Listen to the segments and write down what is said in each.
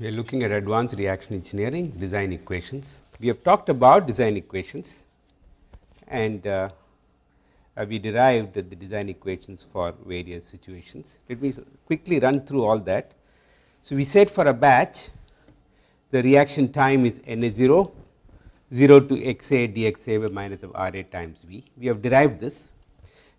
We are looking at advanced reaction engineering design equations. We have talked about design equations and uh, uh, we derived the design equations for various situations. Let me quickly run through all that. So, we said for a batch the reaction time is n a 0, 0 to x a dx a by minus of r a times v. We have derived this.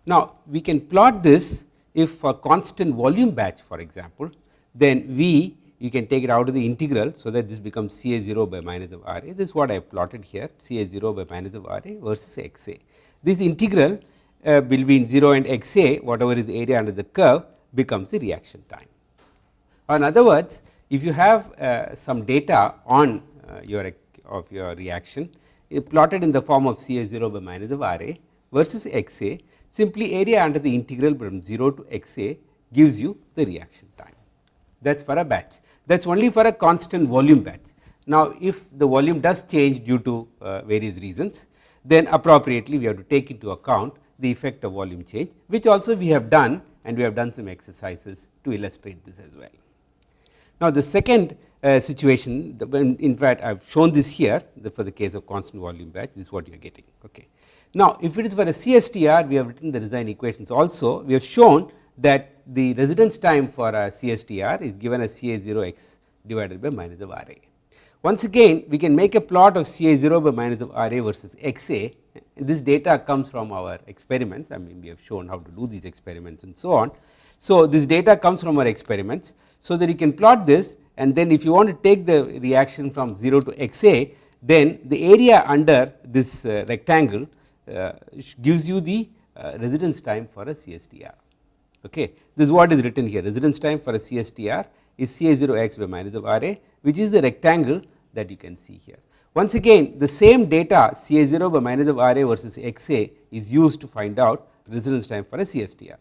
Now, we can plot this if for constant volume batch for example, then v you can take it out of the integral. So, that this becomes C A 0 by minus of R A this is what I have plotted here C A 0 by minus of R A versus x A. This integral uh, between 0 and x A whatever is the area under the curve becomes the reaction time. In other words if you have uh, some data on uh, your of your reaction plotted in the form of C A 0 by minus of R A versus x A simply area under the integral from 0 to x A gives you the reaction time that is for a batch that is only for a constant volume batch. Now, if the volume does change due to uh, various reasons, then appropriately we have to take into account the effect of volume change, which also we have done and we have done some exercises to illustrate this as well. Now, the second uh, situation in fact, I have shown this here the for the case of constant volume batch this is what you are getting. Okay. Now, if it is for a CSTR we have written the design equations also we have shown that the residence time for a CSTR is given as C A 0 x divided by minus of R A. Once again we can make a plot of C A 0 by minus of R A versus x A this data comes from our experiments I mean we have shown how to do these experiments and so on. So, this data comes from our experiments. So, that you can plot this and then if you want to take the reaction from 0 to x A then the area under this uh, rectangle uh, gives you the uh, residence time for a CSTR. Okay. This is what is written here residence time for a CSTR is C A 0 x by minus of R A which is the rectangle that you can see here. Once again the same data C A 0 by minus of R A versus x A is used to find out residence time for a CSTR.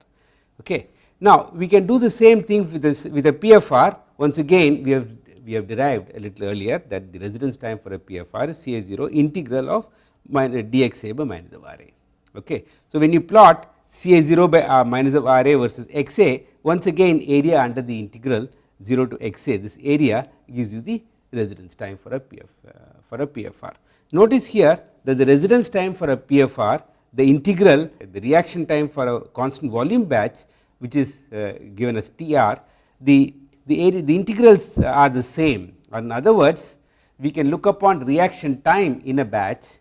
Okay. Now, we can do the same thing with this with a PFR once again we have we have derived a little earlier that the residence time for a PFR is C A 0 integral of minus dx A by minus of R A. Okay. So, when you plot C A 0 by r minus of R A versus x A once again area under the integral 0 to x A this area gives you the residence time for a PF uh, for a PFR. Notice here that the residence time for a PFR the integral the reaction time for a constant volume batch which is uh, given as TR the the area the integrals are the same in other words we can look upon reaction time in a batch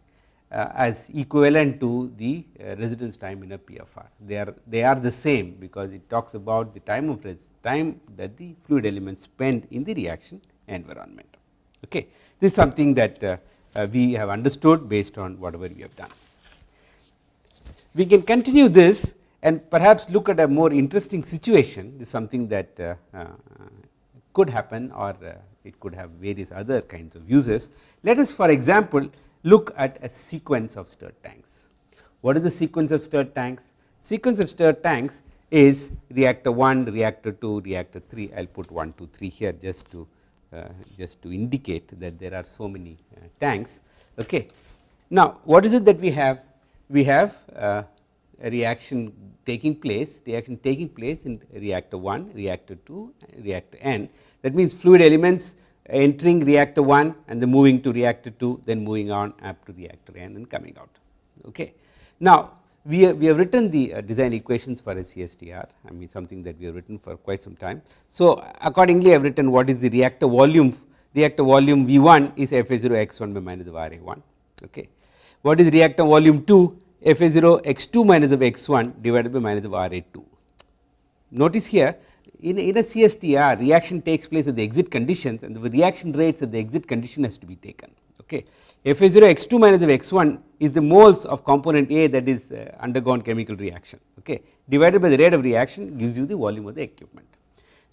as equivalent to the uh, residence time in a PFR. They are they are the same because it talks about the time of time that the fluid elements spend in the reaction environment. Okay. This is something that uh, we have understood based on whatever we have done. We can continue this and perhaps look at a more interesting situation this is something that uh, uh, could happen or uh, it could have various other kinds of uses. Let us for example, look at a sequence of stirred tanks. What is the sequence of stirred tanks? Sequence of stirred tanks is reactor 1, reactor 2, reactor 3. I will put 1, 2, 3 here just to uh, just to indicate that there are so many uh, tanks. Okay. Now, what is it that we have? We have uh, a reaction taking place, reaction taking place in reactor 1, reactor 2, reactor n. That means, fluid elements entering reactor 1 and then moving to reactor 2 then moving on up to reactor n and then coming out. Okay. Now, we have, we have written the uh, design equations for a CSTR I mean something that we have written for quite some time. So, accordingly I have written what is the reactor volume reactor volume V 1 is F A 0 x 1 by minus of R A 1. Okay. What is reactor volume 2 F A 0 x 2 minus of x 1 divided by minus of R A 2. Notice here in, in a CSTR reaction takes place at the exit conditions and the reaction rates at the exit condition has to be taken. Okay. F A 0 x 2 minus of x 1 is the moles of component A that is uh, undergone chemical reaction okay, divided by the rate of reaction gives you the volume of the equipment.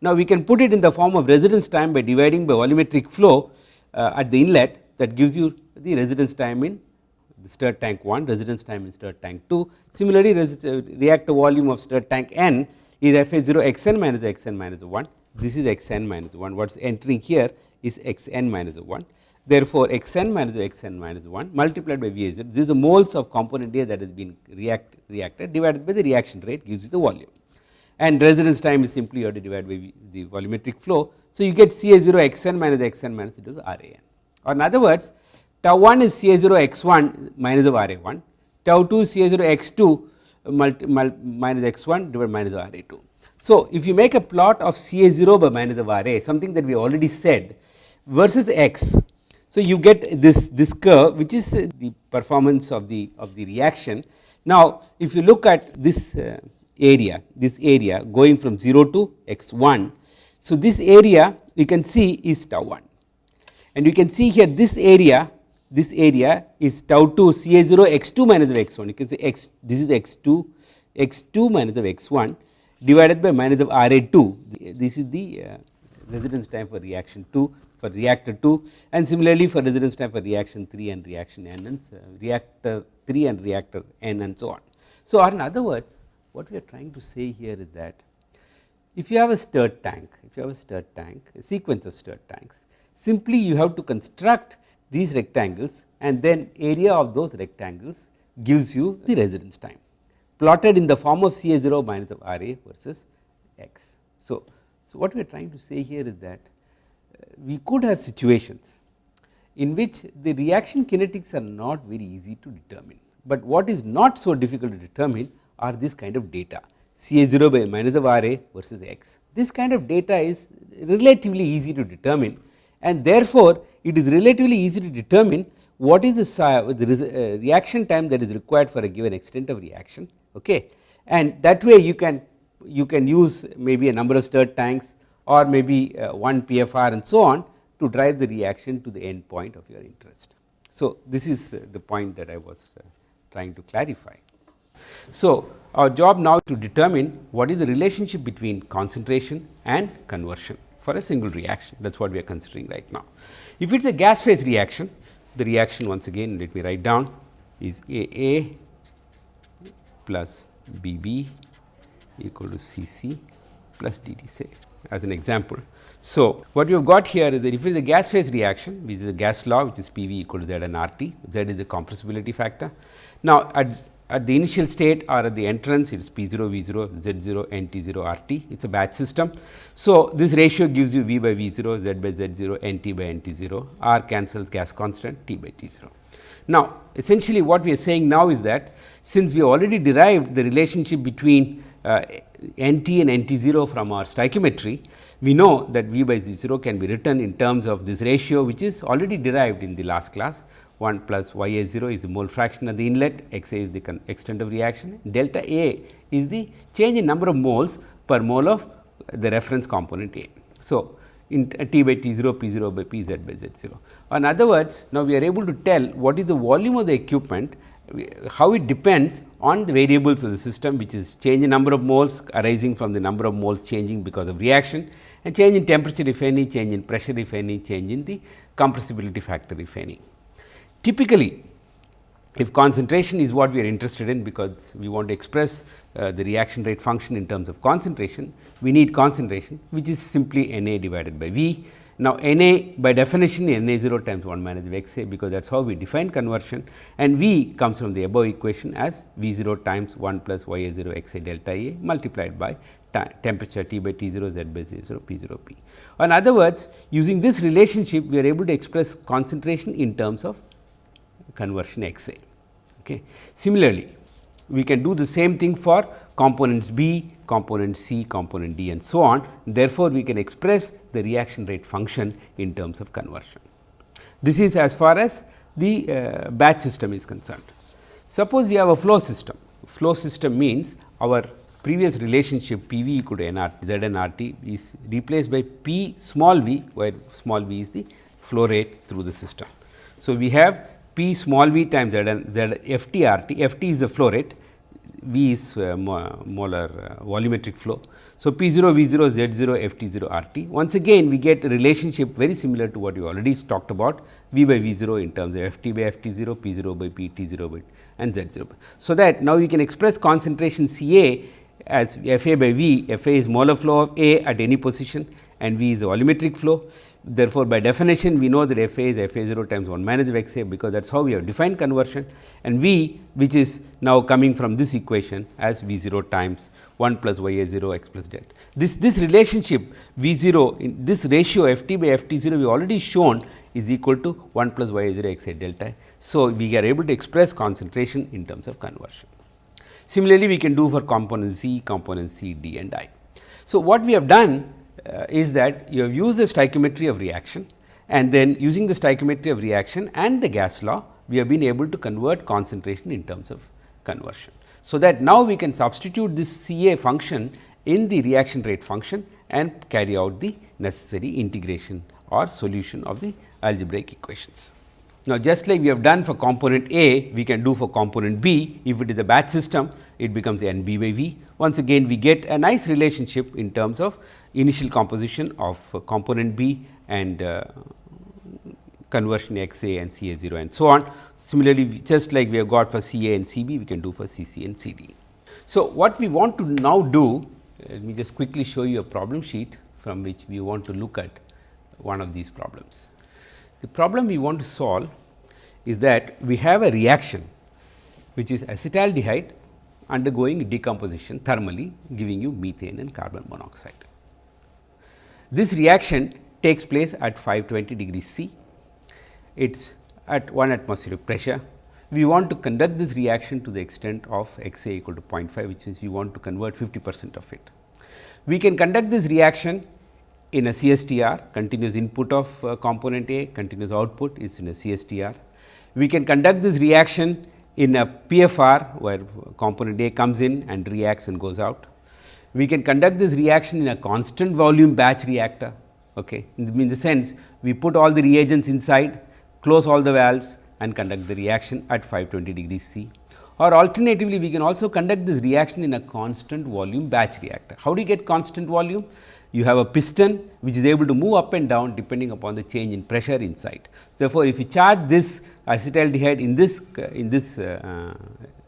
Now, we can put it in the form of residence time by dividing by volumetric flow uh, at the inlet that gives you the residence time in the stirred tank 1, residence time in stirred tank 2. Similarly, uh, reactor volume of stirred tank n is f a 0 x n minus x n minus 1, this is x n minus 1, what is entering here is x n minus 1. Therefore, x n minus x n minus 1 multiplied by V a 0, this is the moles of component A that has been react, reacted divided by the reaction rate gives you the volume. and residence time is simply you have to divide by the volumetric flow. So, you get C A 0 x n minus x n minus into the R A n or in other words tau 1 is C A 0 x 1 minus of R A 1, tau 2 C A 0 x 2 minus x 1 divided minus R A 2. So, if you make a plot of C A 0 by minus of R A something that we already said versus x. So, you get this this curve which is the performance of the of the reaction. Now, if you look at this uh, area this area going from 0 to x 1. So, this area you can see is tau 1 and you can see here this area this area is tau 2 C A 0 x 2 minus of x 1 you can say x this is x 2 x 2 minus of x 1 divided by minus of R A 2 this is the uh, residence time for reaction 2 for reactor 2 and similarly for residence time for reaction 3 and reaction n and uh, reactor 3 and reactor n and so on. So, in other words what we are trying to say here is that if you have a stirred tank, if you have a stirred tank, a sequence of stirred tanks, simply you have to construct these rectangles and then area of those rectangles gives you the residence time plotted in the form of C A 0 minus of R A versus x. So, so what we are trying to say here is that uh, we could have situations in which the reaction kinetics are not very easy to determine, but what is not so difficult to determine are this kind of data C A 0 by minus of R A versus x. This kind of data is relatively easy to determine and therefore, it is relatively easy to determine what is the, the uh, reaction time that is required for a given extent of reaction okay. and that way you can you can use maybe a number of stirred tanks or maybe uh, one PFR and so on to drive the reaction to the end point of your interest. So, this is uh, the point that I was uh, trying to clarify. So, our job now to determine what is the relationship between concentration and conversion for a single reaction that is what we are considering right now. If it is a gas phase reaction, the reaction once again let me write down is A A plus B B equal to C C plus D T say as an example. So, what we have got here is that if it is a gas phase reaction which is a gas law which is P V equal to Z and R T, Z is the compressibility factor. Now, at at the initial state or at the entrance it is P 0 V 0 Z 0 N T 0 R T it is a batch system. So, this ratio gives you V by V 0 Z by Z 0 N T by N T 0 R cancels gas constant T by T 0. Now, essentially what we are saying now is that since we already derived the relationship between uh, N T and N T 0 from our stoichiometry, we know that V by Z 0 can be written in terms of this ratio which is already derived in the last class 1 plus y a 0 is the mole fraction of the inlet, x a is the extent of reaction, delta a is the change in number of moles per mole of the reference component A. So, in T by T 0 P 0 by P z by z 0. In other words, now we are able to tell what is the volume of the equipment, how it depends on the variables of the system which is change in number of moles arising from the number of moles changing because of reaction and change in temperature if any, change in pressure if any, change in the compressibility factor if any. Typically, if concentration is what we are interested in because we want to express uh, the reaction rate function in terms of concentration, we need concentration which is simply N A divided by V. Now, N A by definition N A 0 times 1 minus V x A because that is how we define conversion and V comes from the above equation as V 0 times 1 plus Y A 0 x A delta A multiplied by temperature T by T 0 Z by Z 0 P 0 P. In other words, using this relationship we are able to express concentration in terms of conversion X A. Okay. Similarly, we can do the same thing for components B, component C, component D and so on. Therefore, we can express the reaction rate function in terms of conversion. This is as far as the uh, batch system is concerned. Suppose we have a flow system. Flow system means our previous relationship P v equal to n r z n r t is replaced by P small v, where small v is the flow rate through the system. So, we have P small v times Z, Z F T R T, F T is the flow rate, V is uh, molar uh, volumetric flow. So, P 0 V 0 Z 0 F T 0 R T. Once again we get a relationship very similar to what we already talked about V by V 0 in terms of F T by F T 0, P 0 by P T 0 by and Z 0. So, that now you can express concentration C A as F A by V, F A is molar flow of A at any position and V is a volumetric flow. Therefore, by definition we know that f a is f a 0 times 1 minus of x a because that is how we have defined conversion and v which is now coming from this equation as v 0 times 1 plus y a 0 x plus delta. This, this relationship v 0 in this ratio f t by f t 0 we already shown is equal to 1 plus y a 0 x a delta. So, we are able to express concentration in terms of conversion. Similarly, we can do for component C, component C, D and I. So, what we have done uh, is that you have used the stoichiometry of reaction and then using the stoichiometry of reaction and the gas law, we have been able to convert concentration in terms of conversion. So, that now we can substitute this C A function in the reaction rate function and carry out the necessary integration or solution of the algebraic equations. Now, just like we have done for component A, we can do for component B. If it is a batch system, it becomes N B by V. Once again, we get a nice relationship in terms of initial composition of uh, component B and uh, conversion x a and C A 0 and so on. Similarly, just like we have got for C A and C B, we can do for C C and C D. So, what we want to now do, let me just quickly show you a problem sheet from which we want to look at one of these problems. The problem we want to solve is that we have a reaction which is acetaldehyde undergoing decomposition thermally giving you methane and carbon monoxide. This reaction takes place at 520 degrees C. It is at 1 atmospheric pressure. We want to conduct this reaction to the extent of x a equal to 0.5 which means we want to convert 50 percent of it. We can conduct this reaction in a CSTR continuous input of uh, component A continuous output is in a CSTR. We can conduct this reaction in a PFR where component A comes in and reacts and goes out. We can conduct this reaction in a constant volume batch reactor. Okay. In the sense we put all the reagents inside, close all the valves and conduct the reaction at 520 degrees C. Or alternatively, we can also conduct this reaction in a constant volume batch reactor. How do you get constant volume? you have a piston which is able to move up and down depending upon the change in pressure inside. Therefore, if you charge this acetaldehyde in this in this uh,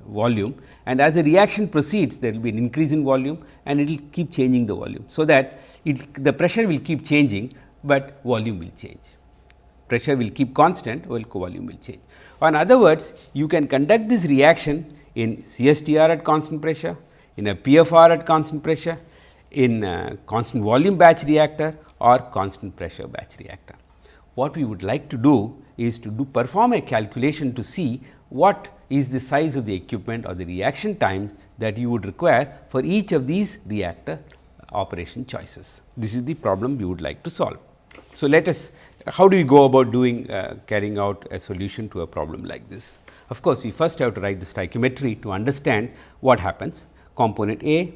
volume and as the reaction proceeds there will be an increase in volume and it will keep changing the volume. So, that it the pressure will keep changing, but volume will change pressure will keep constant while volume will change. In other words you can conduct this reaction in CSTR at constant pressure, in a PFR at constant pressure in constant volume batch reactor or constant pressure batch reactor. What we would like to do is to do perform a calculation to see what is the size of the equipment or the reaction time that you would require for each of these reactor operation choices. This is the problem we would like to solve. So, let us how do we go about doing uh, carrying out a solution to a problem like this? Of course, we first have to write the stoichiometry to understand what happens component A,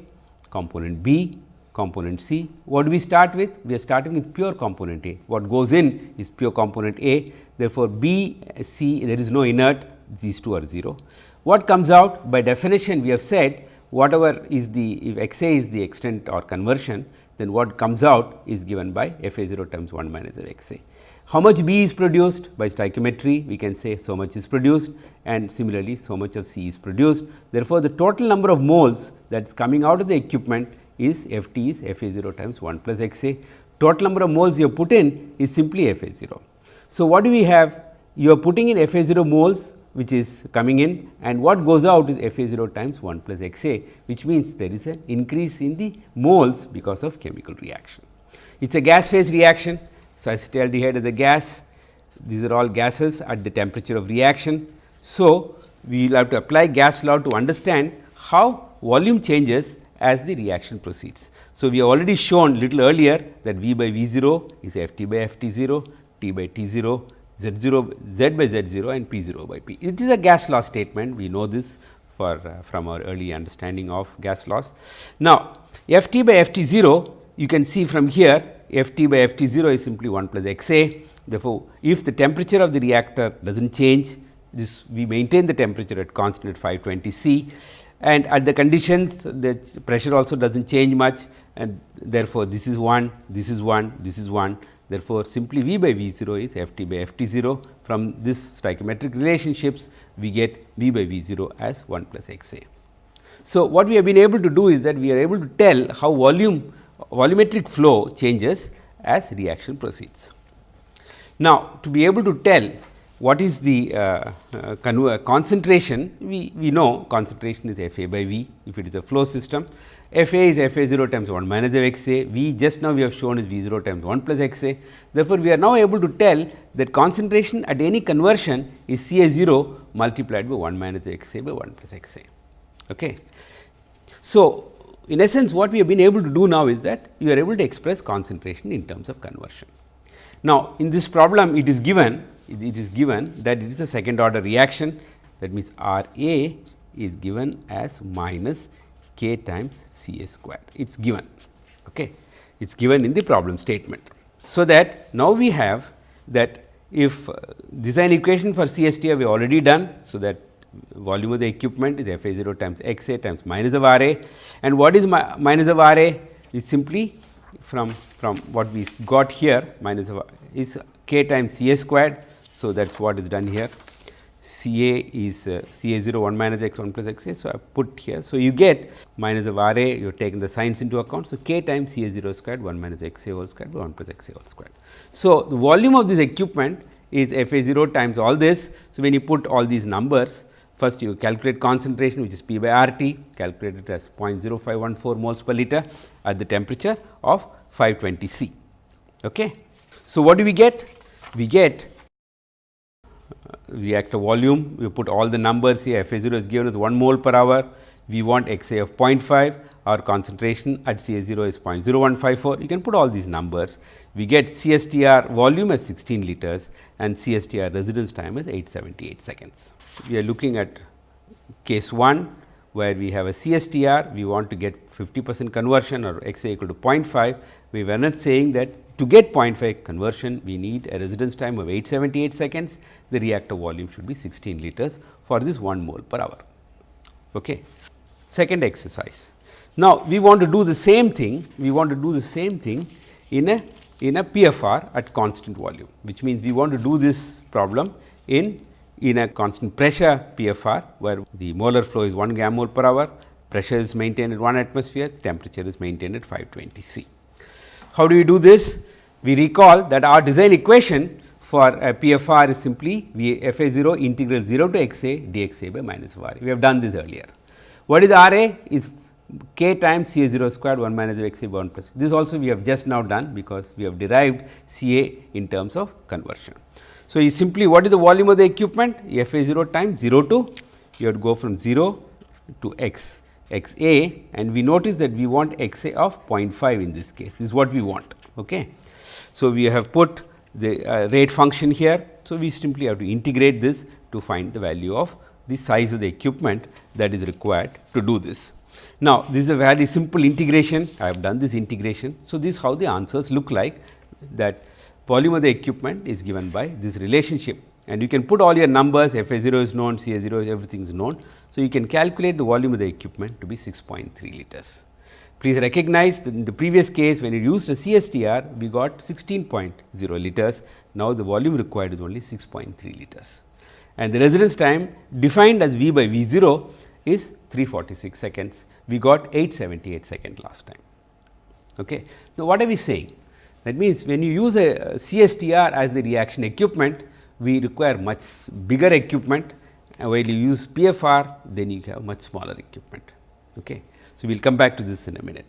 component B, component C. What do we start with? We are starting with pure component A. What goes in is pure component A. Therefore, B, C there is no inert these two are 0. What comes out by definition we have said whatever is the if x a is the extent or conversion then what comes out is given by f a 0 times 1 minus of x a. How much B is produced by stoichiometry we can say so much is produced and similarly so much of C is produced. Therefore, the total number of moles that is coming out of the equipment is F t is F A 0 times 1 plus x a. Total number of moles you have put in is simply F A 0. So, what do we have? You are putting in F A 0 moles which is coming in and what goes out is F A 0 times 1 plus x a which means there is an increase in the moles because of chemical reaction. It is a gas phase reaction. So, acetaldehyde is a gas, these are all gases at the temperature of reaction. So, we will have to apply gas law to understand how volume changes as the reaction proceeds. So, we have already shown little earlier that V by V 0 is F t by F t 0, T by T 0, Z 0 Z by Z 0 and P 0 by P. It is a gas law statement we know this for uh, from our early understanding of gas laws. Now, F t by F t 0 you can see from here F t by F t 0 is simply 1 plus x a. Therefore, if the temperature of the reactor does not change this we maintain the temperature at constant at 520 C and at the conditions the pressure also does not change much and therefore, this is 1, this is 1, this is 1. Therefore, simply V by V 0 is F t by F t 0 from this stoichiometric relationships we get V by V 0 as 1 plus x a. So, what we have been able to do is that we are able to tell how volume volumetric flow changes as reaction proceeds. Now, to be able to tell what is the uh, uh, concentration, we, we know concentration is F A by V if it is a flow system. F A is F A 0 times 1 minus of x A, V just now we have shown is V 0 times 1 plus x A. Therefore, we are now able to tell that concentration at any conversion is C A 0 multiplied by 1 minus x A by 1 plus x A. Okay. So, in essence what we have been able to do now is that you are able to express concentration in terms of conversion. Now, in this problem it is given it is given that it is a second order reaction that means R A is given as minus k times C A square it is given. Okay. It is given in the problem statement. So, that now we have that if uh, design equation for CSTR we already done. So, that volume of the equipment is F A 0 times x A times minus of R A and what is mi minus of R A is simply from from what we got here minus of is k times C A squared so, that is what is done here C A is uh, C A 0 1 minus x 1 plus x A. So, I put here. So, you get minus of R A you have taken the signs into account. So, k times C A 0 squared 1 minus x A whole squared 1 plus x A whole squared. So, the volume of this equipment is F A 0 times all this. So, when you put all these numbers first you calculate concentration which is P by R T calculated as 0.0514 moles per liter at the temperature of 520 C. Okay. So, what do we get? We get reactor volume, we put all the numbers here F A 0 is given as 1 mole per hour, we want X A of 0.5, our concentration at C A 0 is 0.0154, you can put all these numbers. We get CSTR volume as 16 liters and CSTR residence time as 878 seconds. We are looking at case 1 where we have a CSTR, we want to get 50 percent conversion or X A equal to 0.5. We were not saying that to get 0.5 conversion, we need a residence time of 878 seconds. The reactor volume should be 16 liters for this 1 mole per hour. Okay. Second exercise. Now, we want to do the same thing, we want to do the same thing in a in a PFR at constant volume, which means we want to do this problem in in a constant pressure PFR, where the molar flow is 1 gram mole per hour, pressure is maintained at 1 atmosphere, temperature is maintained at 520 C. How do we do this? We recall that our design equation for uh, a PFR is simply V f a 0 integral 0 to x a dx a by minus of r a. We have done this earlier. What is R a? Is k times C a 0 squared 1 minus of x a 1 plus. This also we have just now done because we have derived C a in terms of conversion. So, you simply what is the volume of the equipment? F a 0 times 0 to you have to go from 0 to x x a and we notice that we want x a of 0.5 in this case, this is what we want. Okay. So, we have put the uh, rate function here. So, we simply have to integrate this to find the value of the size of the equipment that is required to do this. Now, this is a very simple integration, I have done this integration. So, this is how the answers look like that volume of the equipment is given by this relationship and you can put all your numbers f a 0 is known, c a 0 is everything is known. So, you can calculate the volume of the equipment to be 6.3 liters. Please recognize that in the previous case when you used a CSTR we got 16.0 liters, now the volume required is only 6.3 liters and the residence time defined as V by V 0 is 346 seconds, we got 878 second last time. Okay. Now, what are we saying? That means, when you use a CSTR as the reaction equipment, we require much bigger equipment while you use PFR then you have much smaller equipment. Okay. So, we will come back to this in a minute.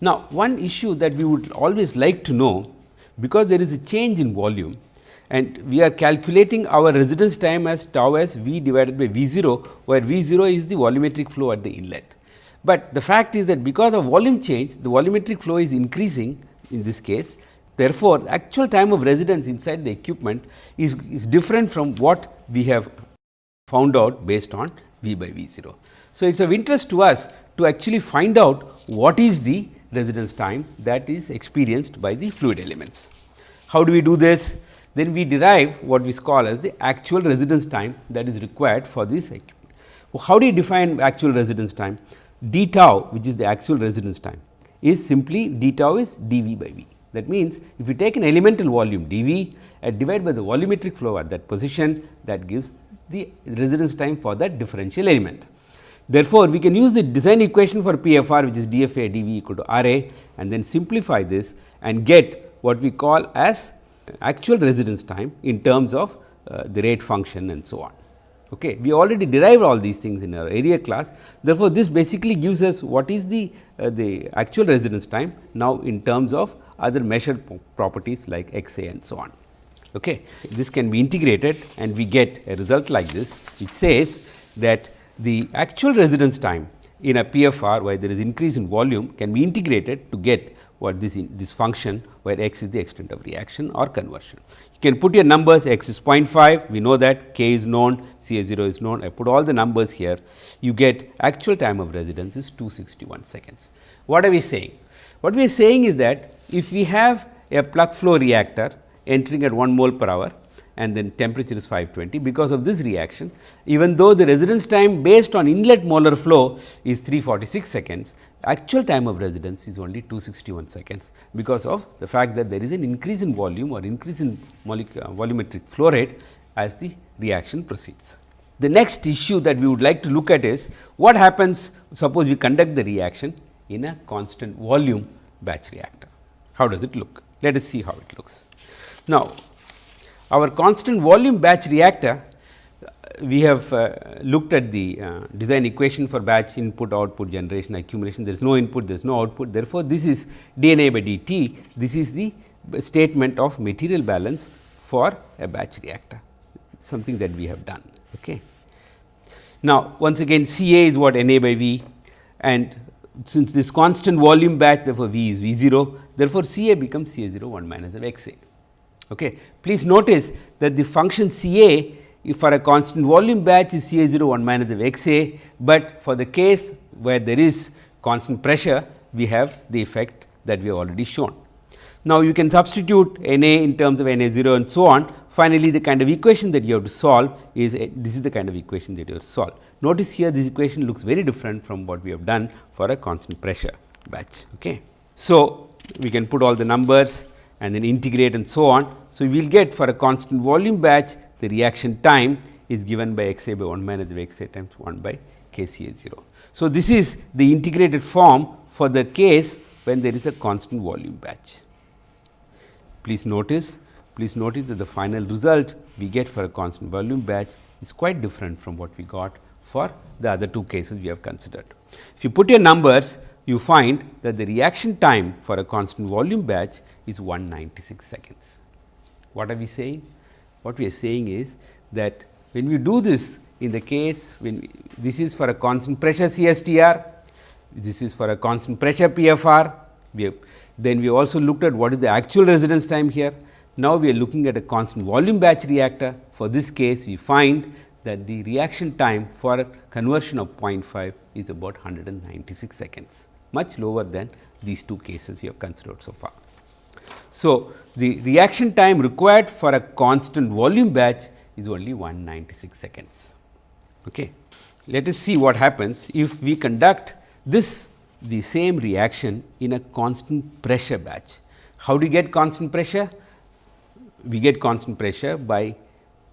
Now, one issue that we would always like to know because there is a change in volume and we are calculating our residence time as tau as V divided by V 0 where V 0 is the volumetric flow at the inlet. But the fact is that because of volume change the volumetric flow is increasing in this case Therefore, the actual time of residence inside the equipment is, is different from what we have found out based on V by V 0. So, it is of interest to us to actually find out what is the residence time that is experienced by the fluid elements. How do we do this? Then we derive what we call as the actual residence time that is required for this. How do you define actual residence time? d tau which is the actual residence time is simply d tau is d v by v. That means, if you take an elemental volume d v and divide by the volumetric flow at that position that gives the residence time for that differential element. Therefore, we can use the design equation for PFR which is dfa dv equal to R a and then simplify this and get what we call as actual residence time in terms of uh, the rate function and so on. Okay. We already derived all these things in our area class. Therefore, this basically gives us what is the, uh, the actual residence time now in terms of other measured properties like x a and so on. Okay. This can be integrated and we get a result like this which says that the actual residence time in a PFR where there is increase in volume can be integrated to get what this in, this function where x is the extent of reaction or conversion. You can put your numbers x is 0.5 we know that k is known C A 0 is known I put all the numbers here you get actual time of residence is 261 seconds. What are we saying? What we are saying is that if we have a plug flow reactor entering at 1 mole per hour and then temperature is 520 because of this reaction even though the residence time based on inlet molar flow is 346 seconds actual time of residence is only 261 seconds because of the fact that there is an increase in volume or increase in uh, volumetric flow rate as the reaction proceeds. The next issue that we would like to look at is what happens suppose we conduct the reaction in a constant volume batch reactor. How does it look? Let us see how it looks. Now, our constant volume batch reactor, we have uh, looked at the uh, design equation for batch input output generation accumulation. There is no input, there is no output. Therefore, this is dNA by dt. This is the statement of material balance for a batch reactor, something that we have done. Okay. Now, once again C A is what NA by V and since this constant volume batch therefore, V is V 0, therefore, C A becomes C A 0 1 minus of x A. Okay. Please notice that the function C A for a constant volume batch is C A 0 1 minus of x A, but for the case where there is constant pressure we have the effect that we have already shown. Now, you can substitute N A in terms of N A 0 and so on. Finally, the kind of equation that you have to solve is a, this is the kind of equation that you have to solve. Notice here this equation looks very different from what we have done for a constant pressure batch. Okay. So, we can put all the numbers and then integrate and so on. So, we will get for a constant volume batch the reaction time is given by x a by 1 minus x a times 1 by k c a 0. So, this is the integrated form for the case when there is a constant volume batch. Please notice, please notice that the final result we get for a constant volume batch is quite different from what we got for the other two cases we have considered. If you put your numbers, you find that the reaction time for a constant volume batch is 196 seconds. What are we saying? What we are saying is that when we do this in the case when we, this is for a constant pressure CSTR, this is for a constant pressure PFR, we have, then we also looked at what is the actual residence time here. Now, we are looking at a constant volume batch reactor. For this case, we find that the reaction time for conversion of 0.5 is about 196 seconds much lower than these two cases we have considered so far. So, the reaction time required for a constant volume batch is only 196 seconds. Okay. Let us see what happens if we conduct this the same reaction in a constant pressure batch. How do you get constant pressure? We get constant pressure by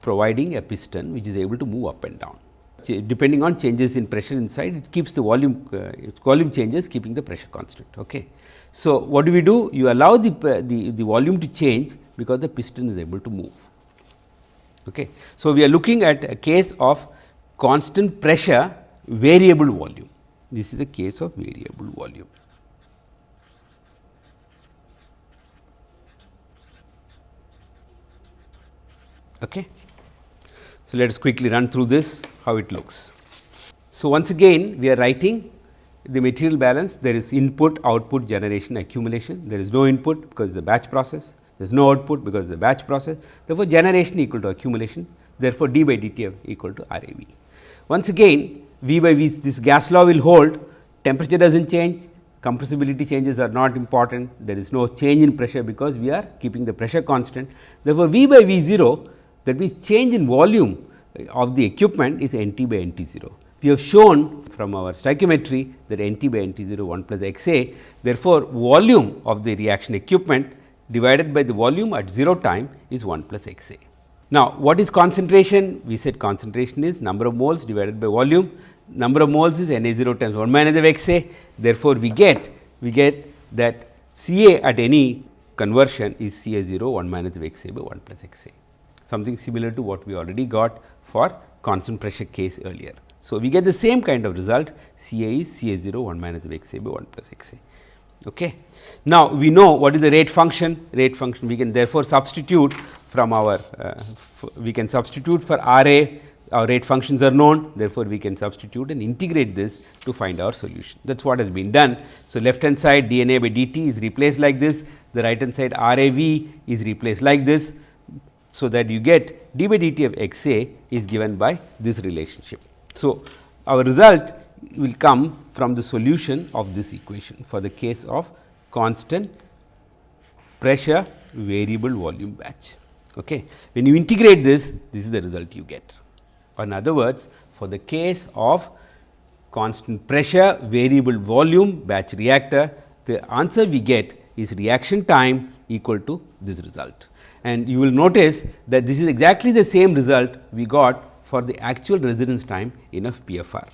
providing a piston which is able to move up and down depending on changes in pressure inside it keeps the volume uh, volume changes keeping the pressure constant. Okay. So, what do we do? You allow the, the, the volume to change because the piston is able to move. Okay. So, we are looking at a case of constant pressure variable volume. This is a case of variable volume. Okay. So, let us quickly run through this how it looks. So, once again we are writing the material balance there is input output generation accumulation. There is no input because the batch process. There is no output because the batch process. Therefore, generation equal to accumulation. Therefore, d by dt equal to R A V. Once again V by V this gas law will hold. Temperature does not change. Compressibility changes are not important. There is no change in pressure because we are keeping the pressure constant. Therefore, V by V 0 that means change in volume of the equipment is N t by N t 0 we have shown from our stoichiometry that N t by N t 0 1 plus x a. Therefore, volume of the reaction equipment divided by the volume at 0 time is 1 plus x a. Now, what is concentration? We said concentration is number of moles divided by volume, number of moles is N a 0 times 1 minus of x a. Therefore, we get we get that C a at any conversion is C A 0 1 minus of x A by 1 plus x A something similar to what we already got for constant pressure case earlier. So, we get the same kind of result C A is C A 0 1 minus x A by 1 plus x A. Okay. Now, we know what is the rate function, rate function we can therefore substitute from our uh, we can substitute for R A our rate functions are known therefore, we can substitute and integrate this to find our solution that is what has been done. So, left hand side d n a by d t is replaced like this the right hand side R A v is replaced like this. So, that you get d by d t of x a is given by this relationship. So, our result will come from the solution of this equation for the case of constant pressure variable volume batch. Okay. When you integrate this, this is the result you get. Or in other words, for the case of constant pressure variable volume batch reactor, the answer we get is reaction time equal to this result. And you will notice that this is exactly the same result we got for the actual residence time in a PFR.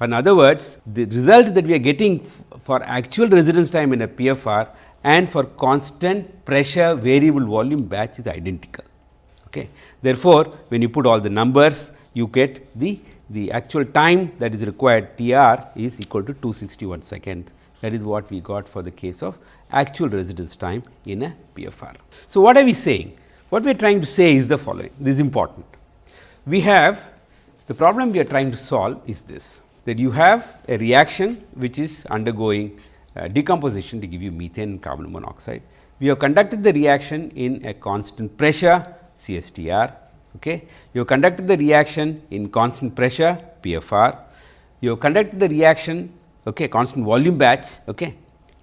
In other words, the result that we are getting for actual residence time in a PFR and for constant pressure variable volume batch is identical. Okay. Therefore, when you put all the numbers you get the, the actual time that is required T r is equal to 261 seconds that is what we got for the case of actual residence time in a PFR. So, what are we saying? What we are trying to say is the following this is important. We have the problem we are trying to solve is this that you have a reaction which is undergoing uh, decomposition to give you methane and carbon monoxide. We have conducted the reaction in a constant pressure CSTR Okay. You have conducted the reaction in constant pressure PFR, you have conducted the reaction okay, constant volume batch okay,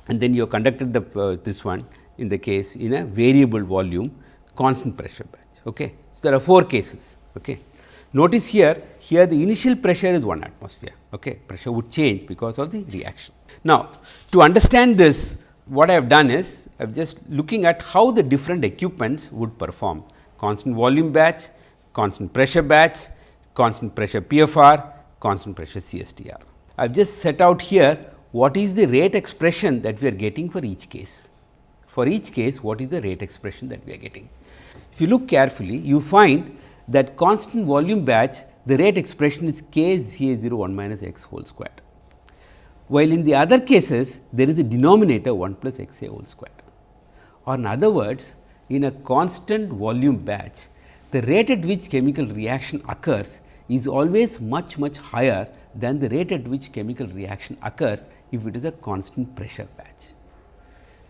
and then you have conducted the uh, this one in the case in a variable volume constant pressure batch. Okay. So, there are 4 cases. Okay. Notice here, here the initial pressure is 1 atmosphere, okay. pressure would change because of the reaction. Now, to understand this what I have done is I have just looking at how the different equipments would perform constant volume batch constant pressure batch, constant pressure PFR, constant pressure CSTR. I have just set out here what is the rate expression that we are getting for each case. For each case, what is the rate expression that we are getting? If you look carefully, you find that constant volume batch, the rate expression is k Z A 0 1 minus x whole squared. While in the other cases, there is a denominator 1 plus x a whole squared. Or in other words, in a constant volume batch, the rate at which chemical reaction occurs is always much much higher than the rate at which chemical reaction occurs if it is a constant pressure batch.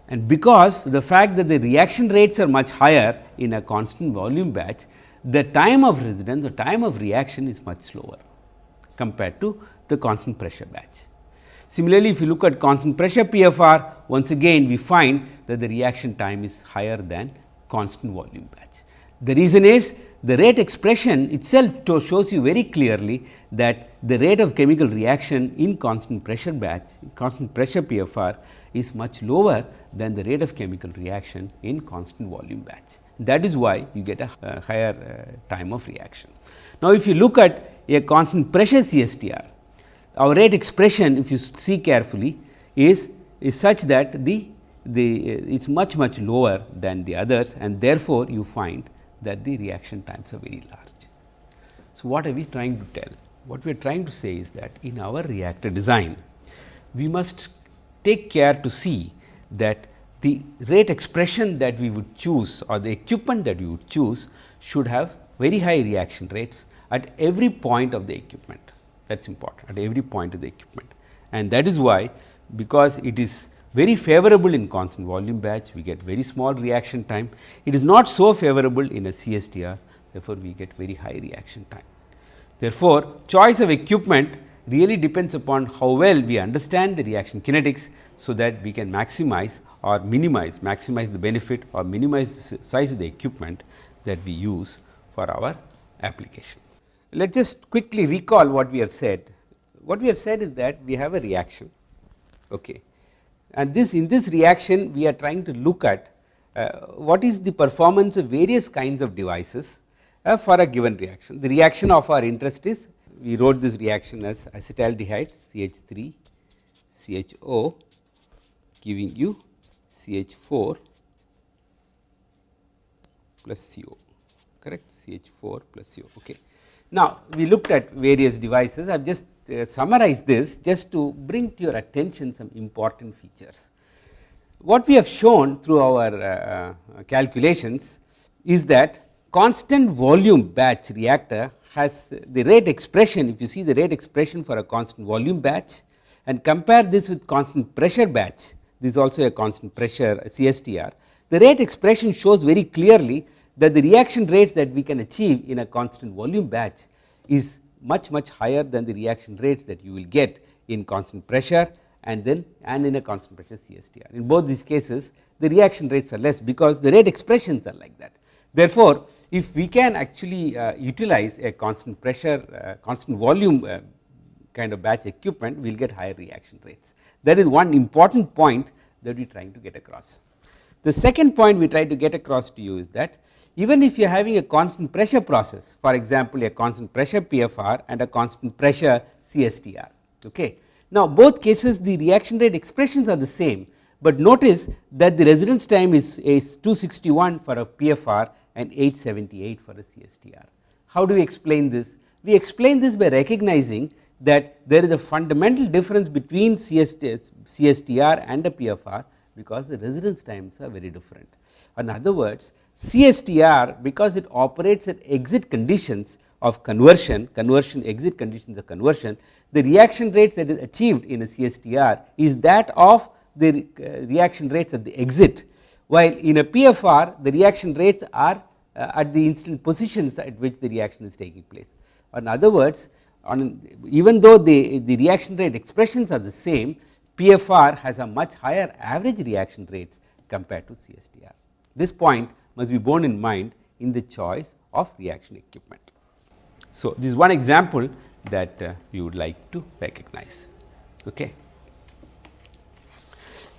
And because the fact that the reaction rates are much higher in a constant volume batch, the time of residence, the time of reaction is much slower compared to the constant pressure batch. Similarly, if you look at constant pressure PFR, once again we find that the reaction time is higher than constant volume batch. The reason is the rate expression itself shows you very clearly that the rate of chemical reaction in constant pressure batch, constant pressure PFR is much lower than the rate of chemical reaction in constant volume batch. That is why you get a, a higher uh, time of reaction. Now, if you look at a constant pressure CSTR, our rate expression if you see carefully is, is such that the, the uh, is much much lower than the others and therefore, you find that the reaction times are very large. So, what are we trying to tell? What we are trying to say is that in our reactor design, we must take care to see that the rate expression that we would choose or the equipment that we would choose should have very high reaction rates at every point of the equipment that is important at every point of the equipment. And that is why because it is very favorable in constant volume batch, we get very small reaction time. It is not so favorable in a CSTR, therefore, we get very high reaction time. Therefore, choice of equipment really depends upon how well we understand the reaction kinetics, so that we can maximize or minimize, maximize the benefit or minimize the size of the equipment that we use for our application. Let us just quickly recall what we have said. What we have said is that we have a reaction. Okay and this in this reaction we are trying to look at uh, what is the performance of various kinds of devices uh, for a given reaction. The reaction of our interest is we wrote this reaction as acetaldehyde CH3 CHO giving you CH4 plus CO correct CH4 plus CO. Okay. Now, we looked at various devices I have just uh, summarized this just to bring to your attention some important features. What we have shown through our uh, uh calculations is that constant volume batch reactor has the rate expression if you see the rate expression for a constant volume batch and compare this with constant pressure batch this is also a constant pressure CSTR the rate expression shows very clearly that the reaction rates that we can achieve in a constant volume batch is much much higher than the reaction rates that you will get in constant pressure and then and in a constant pressure CSTR. In both these cases the reaction rates are less because the rate expressions are like that. Therefore, if we can actually uh, utilize a constant pressure uh, constant volume uh, kind of batch equipment we will get higher reaction rates. That is one important point that we are trying to get across. The second point we try to get across to you is that even if you are having a constant pressure process for example, a constant pressure PFR and a constant pressure CSTR. Okay. Now, both cases the reaction rate expressions are the same, but notice that the residence time is, is 261 for a PFR and 878 for a CSTR. How do we explain this? We explain this by recognizing that there is a fundamental difference between CSTR and a PFR because the residence times are very different. In other words, CSTR because it operates at exit conditions of conversion, conversion exit conditions of conversion, the reaction rates that is achieved in a CSTR is that of the uh, reaction rates at the exit, while in a PFR the reaction rates are uh, at the instant positions at which the reaction is taking place. In other words, on even though the, the reaction rate expressions are the same, PFR has a much higher average reaction rates compared to CSTR. This point must be borne in mind in the choice of reaction equipment. So, this is one example that uh, you would like to recognize. Okay.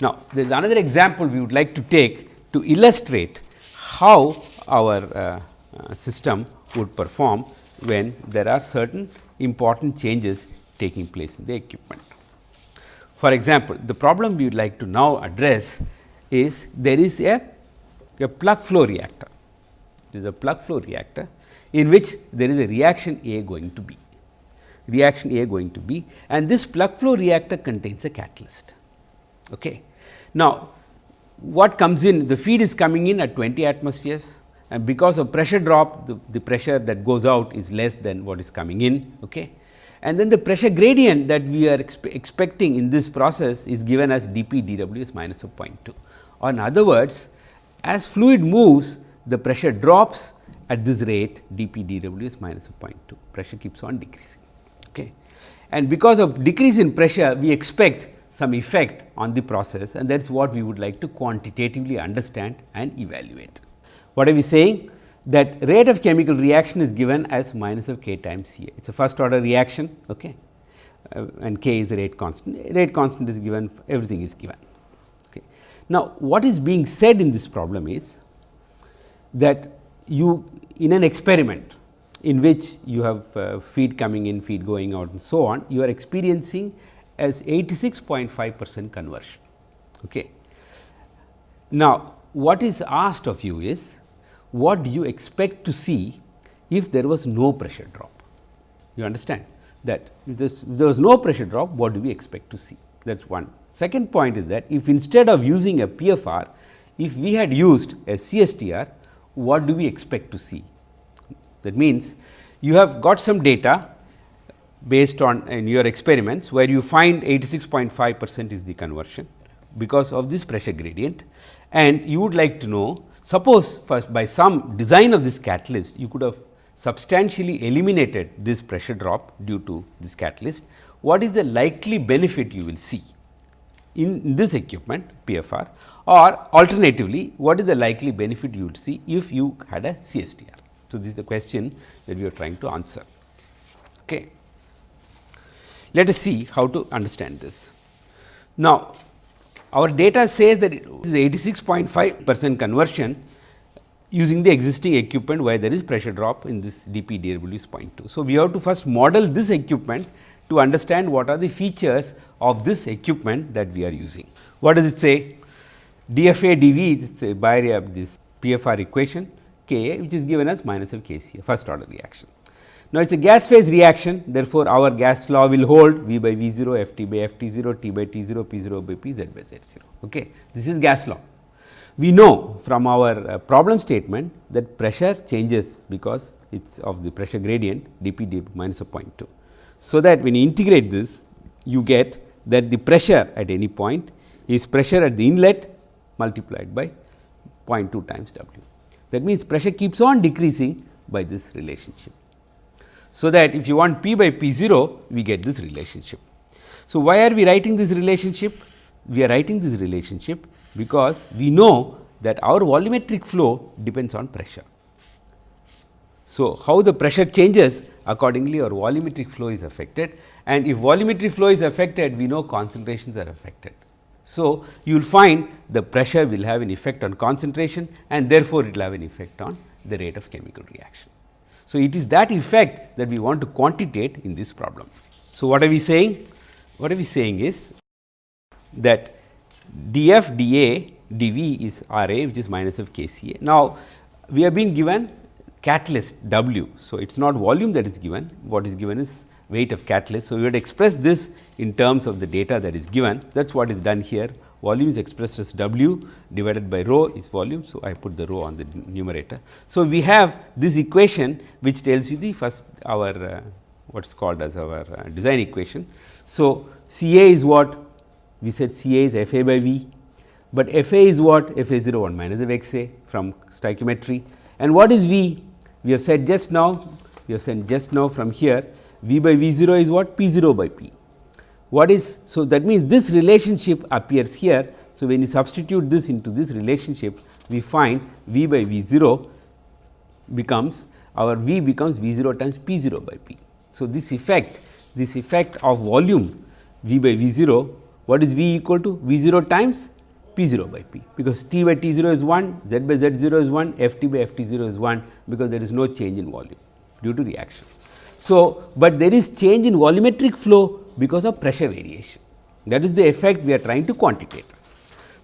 Now, there is another example we would like to take to illustrate how our uh, uh, system would perform when there are certain important changes taking place in the equipment. For example, the problem we would like to now address is there is a, a plug flow reactor. There is a plug flow reactor in which there is a reaction A going to B reaction A going to B and this plug flow reactor contains a catalyst. Okay. Now, what comes in the feed is coming in at 20 atmospheres and because of pressure drop the, the pressure that goes out is less than what is coming in. Okay. And then the pressure gradient that we are expe expecting in this process is given as dP dW is minus of 0.2. Or in other words, as fluid moves the pressure drops at this rate dP dW is minus of 0.2, pressure keeps on decreasing. Okay. And because of decrease in pressure, we expect some effect on the process and that is what we would like to quantitatively understand and evaluate. What are we saying? That rate of chemical reaction is given as minus of k times C A. It is a first order reaction okay, uh, and k is the rate constant. Rate constant is given, everything is given. Okay. Now, what is being said in this problem is that you in an experiment in which you have uh, feed coming in, feed going out and so on, you are experiencing as 86.5 percent conversion. Okay. Now, what is asked of you is what do you expect to see if there was no pressure drop? You understand that if, if there was no pressure drop, what do we expect to see? That is one. Second point is that if instead of using a PFR, if we had used a CSTR, what do we expect to see? That means, you have got some data based on in your experiments, where you find 86.5 percent is the conversion because of this pressure gradient and you would like to know suppose first by some design of this catalyst you could have substantially eliminated this pressure drop due to this catalyst, what is the likely benefit you will see in this equipment PFR or alternatively what is the likely benefit you would see if you had a CSTR. So, this is the question that we are trying to answer. Okay. Let us see how to understand this. Now, our data says that it is 86.5 percent conversion using the existing equipment where there is pressure drop in this dP dW is 0.2. So, we have to first model this equipment to understand what are the features of this equipment that we are using. What does it say? dFA dV is by uh, this PFR equation Ka which is given as minus of Kca first order reaction. Now, it is a gas phase reaction therefore, our gas law will hold V by V 0, F t by F t 0, T by T 0, P 0 by P, Z by Z 0. Okay. This is gas law. We know from our uh, problem statement that pressure changes because it is of the pressure gradient d p d minus of 0.2. So, that when you integrate this you get that the pressure at any point is pressure at the inlet multiplied by 0.2 times W. That means, pressure keeps on decreasing by this relationship. So, that if you want P by P 0 we get this relationship. So, why are we writing this relationship? We are writing this relationship because we know that our volumetric flow depends on pressure. So, how the pressure changes accordingly our volumetric flow is affected and if volumetric flow is affected we know concentrations are affected. So, you will find the pressure will have an effect on concentration and therefore, it will have an effect on the rate of chemical reaction. So, it is that effect that we want to quantitate in this problem. So, what are we saying? What are we saying is that df dA dV is R A which is minus of K C A. Now, we have been given catalyst W. So, it is not volume that is given, what is given is weight of catalyst. So, we to express this in terms of the data that is given that is what is done here volume is expressed as W divided by rho is volume. So, I put the rho on the numerator. So, we have this equation which tells you the first our uh, what is called as our uh, design equation. So, C A is what we said C A is F A by V, but F A is what F A 0 1 minus of x A from stoichiometry and what is V? We have said just now we have said just now from here V by V 0 is what P 0 by P what is so that means this relationship appears here. So, when you substitute this into this relationship we find V by V 0 becomes our V becomes V 0 times P 0 by P. So, this effect this effect of volume V by V 0 what is V equal to V 0 times P 0 by P because T by T 0 is 1 Z by Z 0 is 1 F T by F T 0 is 1 because there is no change in volume due to reaction. So, but there is change in volumetric flow because of pressure variation that is the effect we are trying to quantitate.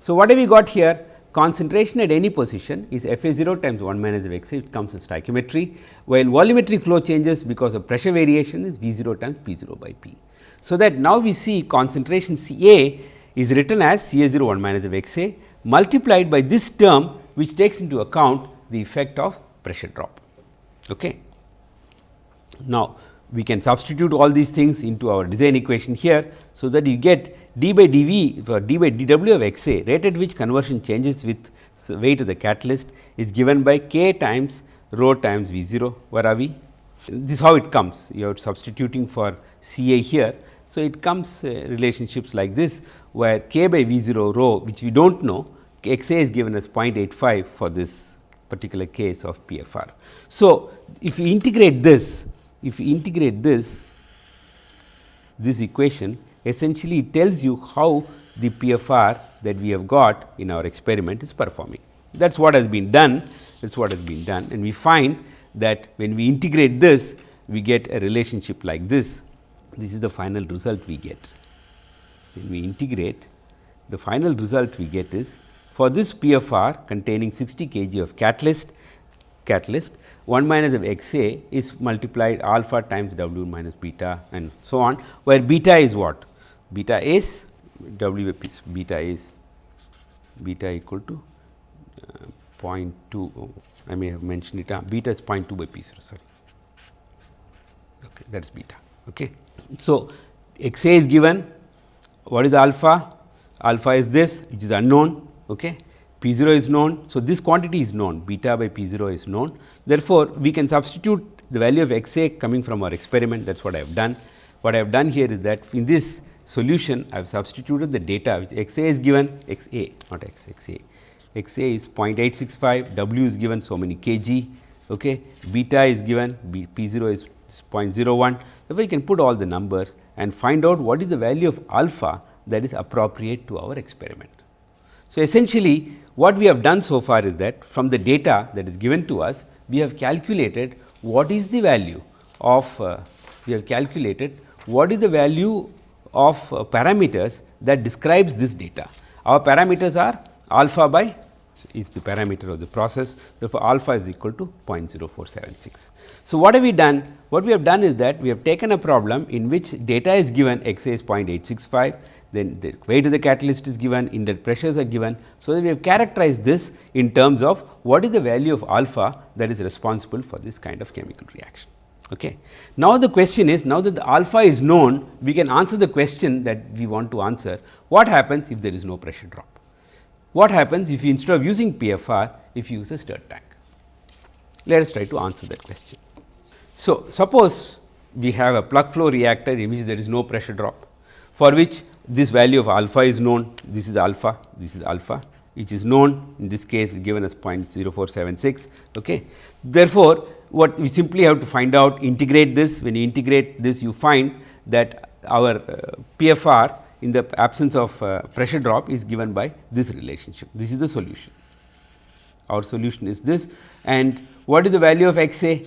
So, what have we got here? Concentration at any position is F A 0 times 1 minus of x a it comes in stoichiometry, while volumetric flow changes because of pressure variation is V 0 times P 0 by P. So, that now we see concentration C A is written as C A 0 1 minus of x a multiplied by this term which takes into account the effect of pressure drop. Okay. Now, we can substitute all these things into our design equation here. So, that you get d by dV for d by dW of x a rate at which conversion changes with weight of the catalyst is given by k times rho times V 0 where are we? This is how it comes you are substituting for C a here. So, it comes uh, relationships like this where k by V 0 rho which we do not know x a is given as 0.85 for this particular case of PFR. So, if you integrate this if you integrate this, this equation essentially it tells you how the PFR that we have got in our experiment is performing. That is what has been done, that is what has been done and we find that when we integrate this, we get a relationship like this. This is the final result we get. When we integrate, the final result we get is for this PFR containing 60 kg of catalyst catalyst 1 minus of x a is multiplied alpha times w minus beta and so on, where beta is what? Beta is w beta is beta equal to uh, 0.2 I may have mentioned it uh, beta is 0.2 by p 0 sorry okay, that is beta. Okay. So, x a is given what is alpha? Alpha is this which is unknown okay. P 0 is known. So, this quantity is known. Beta by P 0 is known. Therefore, we can substitute the value of x a coming from our experiment. That is what I have done. What I have done here is that in this solution I have substituted the data which x a is given. X a not x x a. X a is 0.865 w is given so many kg. Okay? Beta is given. B, p 0 is 0.01 therefore, you can put all the numbers and find out what is the value of alpha that is appropriate to our experiment. So, essentially what we have done so far is that from the data that is given to us, we have calculated what is the value of uh, we have calculated what is the value of uh, parameters that describes this data. Our parameters are alpha by is the parameter of the process. Therefore, alpha is equal to 0.0476. So, what have we done? What we have done is that we have taken a problem in which data is given x a is 0.865, then the weight of the catalyst is given, inlet pressures are given. So, that we have characterized this in terms of what is the value of alpha that is responsible for this kind of chemical reaction. Okay. Now, the question is now that the alpha is known, we can answer the question that we want to answer what happens if there is no pressure drop. What happens if you instead of using PFR, if you use a stirred tank? Let us try to answer that question. So, suppose we have a plug flow reactor in which there is no pressure drop, for which this value of alpha is known, this is alpha, this is alpha, which is known in this case is given as 0.0476. Okay. Therefore, what we simply have to find out integrate this when you integrate this you find that our uh, PFR in the absence of uh, pressure drop is given by this relationship. This is the solution. Our solution is this and what is the value of x a?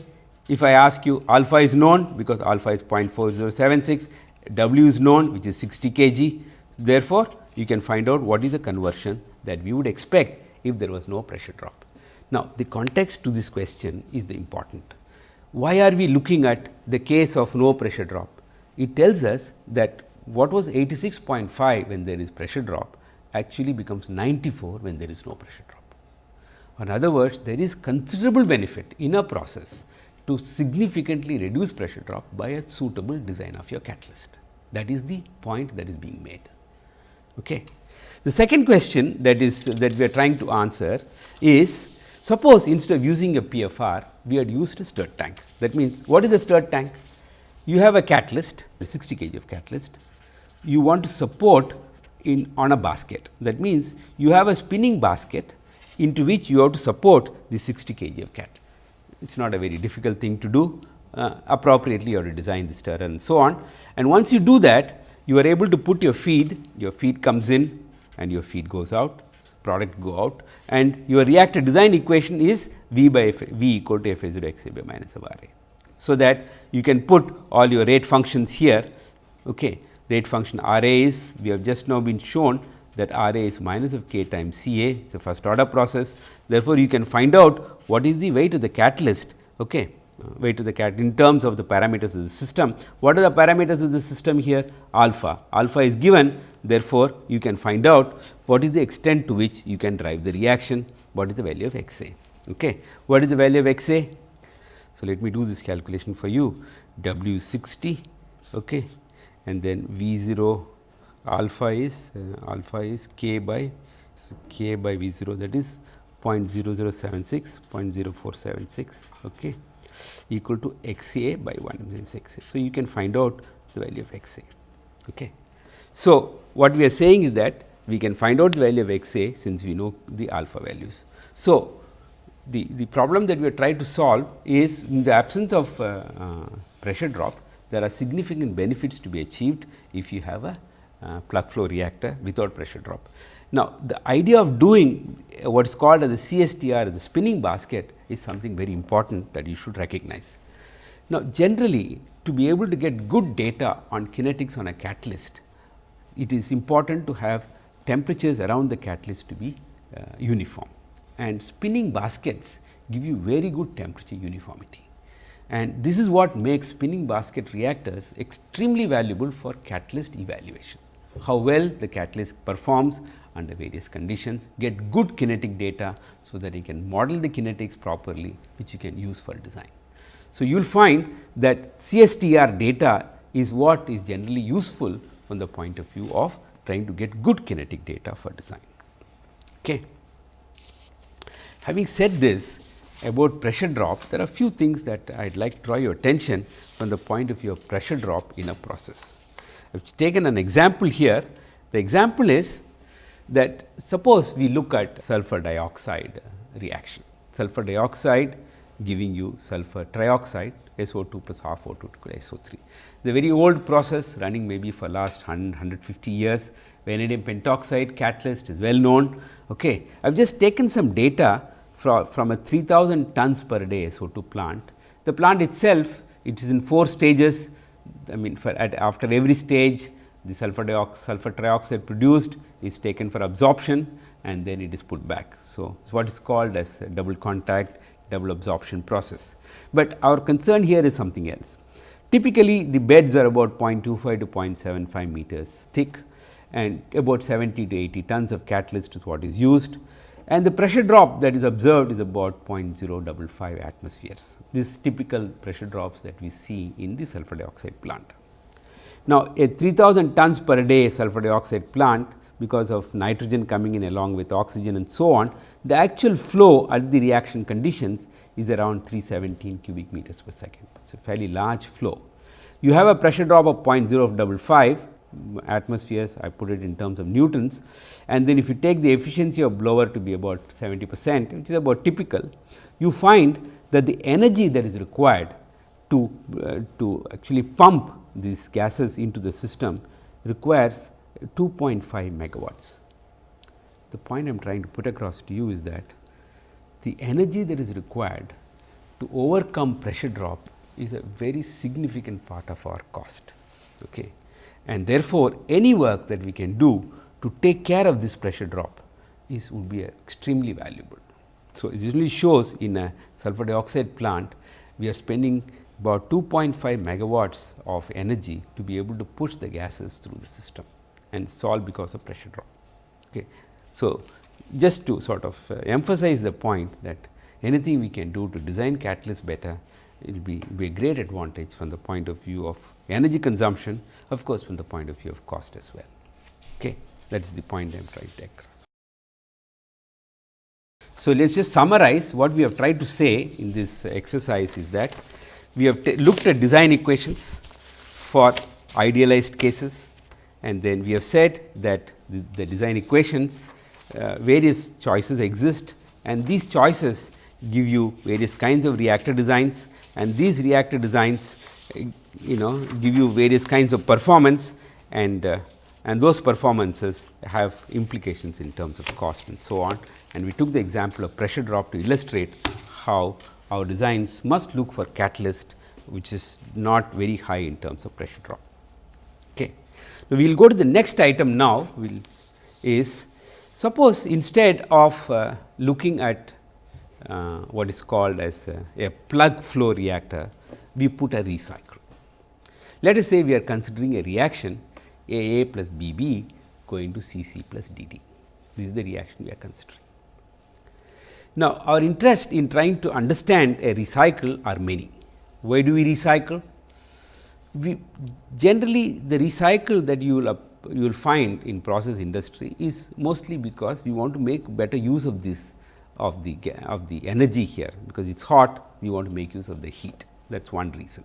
If I ask you alpha is known because alpha is 0.4076, W is known which is 60 kg. Therefore, you can find out what is the conversion that we would expect if there was no pressure drop. Now, the context to this question is the important. Why are we looking at the case of no pressure drop? It tells us that what was 86.5 when there is pressure drop actually becomes 94 when there is no pressure drop. In other words, there is considerable benefit in a process to significantly reduce pressure drop by a suitable design of your catalyst. That is the point that is being made. Okay. The second question that is that we are trying to answer is suppose instead of using a PFR, we had used a stirred tank. That means, what is a stirred tank? You have a catalyst, 60 kg of catalyst, you want to support in on a basket. That means, you have a spinning basket into which you have to support the 60 kg of cat. It is not a very difficult thing to do uh, appropriately you have to design the stirrer and so on. And once you do that, you are able to put your feed, your feed comes in and your feed goes out, product go out and your reactor design equation is V by F, V equal to F A 0 x A by minus of R A. So, that you can put all your rate functions here, okay. Rate function R A is we have just now been shown that R A is minus of k times C A, it is a first order process. Therefore, you can find out what is the weight of the catalyst, okay uh, weight of the cat in terms of the parameters of the system. What are the parameters of the system here? Alpha. Alpha is given therefore, you can find out what is the extent to which you can drive the reaction, what is the value of x a. Okay. What is the value of x a? So, let me do this calculation for you W 60 okay. And then V 0 alpha is uh, alpha is k by k by V 0 that is 0.0076 0.0476 okay equal to x a by 1 times x a. So, you can find out the value of x a. Okay. So, what we are saying is that we can find out the value of x a since we know the alpha values. So, the, the problem that we are trying to solve is in the absence of uh, uh, pressure drop, there are significant benefits to be achieved if you have a uh, plug flow reactor without pressure drop. Now, the idea of doing what is called as the CSTR, the spinning basket is something very important that you should recognize. Now, generally to be able to get good data on kinetics on a catalyst, it is important to have temperatures around the catalyst to be uh, uniform and spinning baskets give you very good temperature uniformity. And this is what makes spinning basket reactors extremely valuable for catalyst evaluation. How well the catalyst performs under various conditions, get good kinetic data, so that you can model the kinetics properly which you can use for design. So, you will find that CSTR data is what is generally useful from the point of view of trying to get good kinetic data for design. Okay. Having said this about pressure drop, there are few things that I would like to draw your attention from the point of view of pressure drop in a process. I have taken an example here. The example is that suppose we look at sulfur dioxide reaction. Sulfur dioxide giving you sulfur trioxide SO2 plus half O2 to SO3. It is a very old process running maybe for last 100, 150 years. Vanadium pentoxide catalyst is well known. Okay. I have just taken some data from, a 3000 tons per day SO2 plant. The plant itself it is in 4 stages I mean at after every stage the sulfur dioxide sulfur trioxide produced is taken for absorption and then it is put back. So, it's what is called as double contact double absorption process, but our concern here is something else. Typically, the beds are about 0.25 to 0.75 meters thick and about 70 to 80 tons of catalyst is what is used and the pressure drop that is observed is about 0.055 atmospheres. This typical pressure drops that we see in the sulfur dioxide plant. Now, a 3000 tons per day sulfur dioxide plant because of nitrogen coming in along with oxygen and so on, the actual flow at the reaction conditions is around 317 cubic meters per second. It is a fairly large flow. You have a pressure drop of 0.055 atmospheres, I put it in terms of newtons and then if you take the efficiency of blower to be about 70 percent, which is about typical, you find that the energy that is required to, uh, to actually pump these gases into the system requires 2.5 megawatts. The point I am trying to put across to you is that the energy that is required to overcome pressure drop is a very significant part of our cost. Okay. And therefore, any work that we can do to take care of this pressure drop is would be extremely valuable. So, it usually shows in a sulfur dioxide plant, we are spending about 2.5 megawatts of energy to be able to push the gases through the system and solve because of pressure drop. Okay. So, just to sort of uh, emphasize the point that anything we can do to design catalyst better it will be, be, a great advantage from the point of view of energy consumption of course, from the point of view of cost as well. Okay. That is the point I am trying to across. So, let us just summarize what we have tried to say in this exercise is that we have looked at design equations for idealized cases and then we have said that the, the design equations uh, various choices exist and these choices give you various kinds of reactor designs and these reactor designs you know give you various kinds of performance and uh, and those performances have implications in terms of cost and so on. And we took the example of pressure drop to illustrate how our designs must look for catalyst which is not very high in terms of pressure drop. Okay. Now, we will go to the next item now will is suppose instead of uh, looking at uh, what is called as a, a plug flow reactor, we put a recycle. Let us say we are considering a reaction A A plus B B going to C C plus D D. This is the reaction we are considering. Now, our interest in trying to understand a recycle are many. Why do we recycle? We generally the recycle that you will you will find in process industry is mostly because we want to make better use of this of the of the energy here because it is hot we want to make use of the heat that is one reason.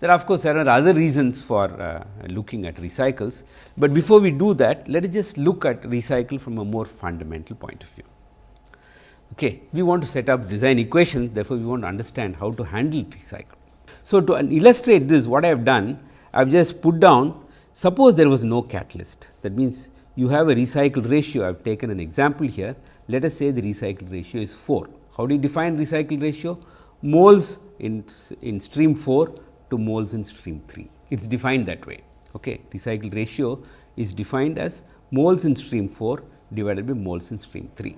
There of course, there are other reasons for uh, looking at recycles, but before we do that let us just look at recycle from a more fundamental point of view. Okay. We want to set up design equations therefore, we want to understand how to handle recycle. So, to illustrate this what I have done I have just put down suppose there was no catalyst that means, you have a recycle ratio I have taken an example here let us say the recycle ratio is 4. How do you define recycle ratio? Moles in, in stream 4 to moles in stream 3. It is defined that way. Okay. Recycle ratio is defined as moles in stream 4 divided by moles in stream 3.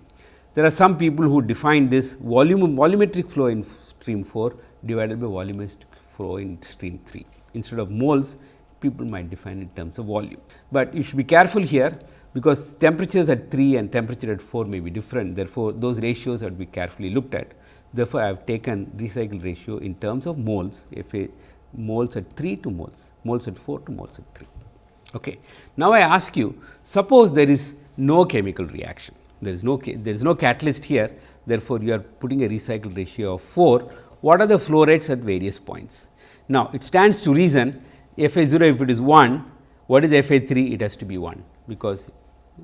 There are some people who define this volume volumetric flow in stream 4 divided by volumetric flow in stream 3. Instead of moles, people might define in terms of volume, but you should be careful here because temperatures at 3 and temperature at 4 may be different. Therefore, those ratios have to be carefully looked at. Therefore, I have taken recycle ratio in terms of moles, F A moles at 3 to moles, moles at 4 to moles at 3. Okay. Now, I ask you suppose there is no chemical reaction, there is no there is no catalyst here, therefore, you are putting a recycle ratio of 4, what are the flow rates at various points? Now, it stands to reason F A 0 if it is 1, what is F A 3? It has to be 1 because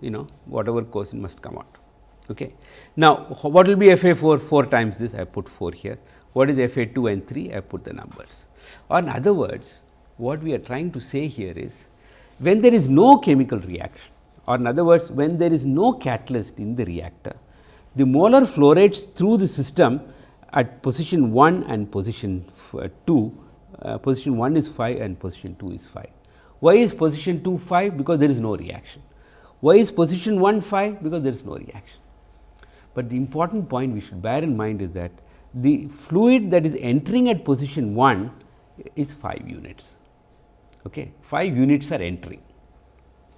you know whatever quotient must come out. Okay. Now, what will be F A 4? 4 times this I put 4 here. What is F A 2 and 3? I have put the numbers. Or in other words, what we are trying to say here is when there is no chemical reaction or in other words when there is no catalyst in the reactor, the molar flow rates through the system at position 1 and position uh, 2, uh, position 1 is 5 and position 2 is 5. Why is position 2 5? Because there is no reaction. Why is position 1 5? Because there is no reaction. But the important point we should bear in mind is that the fluid that is entering at position 1 is 5 units. Okay. 5 units are entering.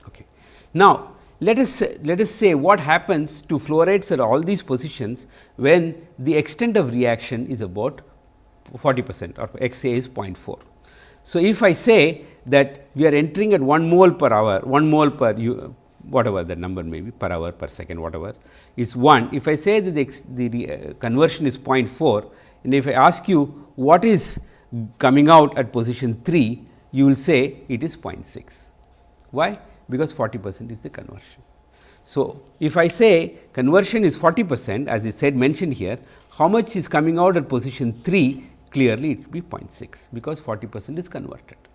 Okay. Now, let us let us say what happens to flow rates at all these positions when the extent of reaction is about 40 percent or x a is 0.4. So, if I say that we are entering at 1 mole per hour, 1 mole per whatever the number may be per hour per second whatever is 1. If I say that the, the uh, conversion is 0.4 and if I ask you what is coming out at position 3, you will say it is 0.6. Why? Because 40 percent is the conversion. So, if I say conversion is 40 percent as I said mentioned here, how much is coming out at position 3 clearly it will be 0.6 because 40 percent is converted.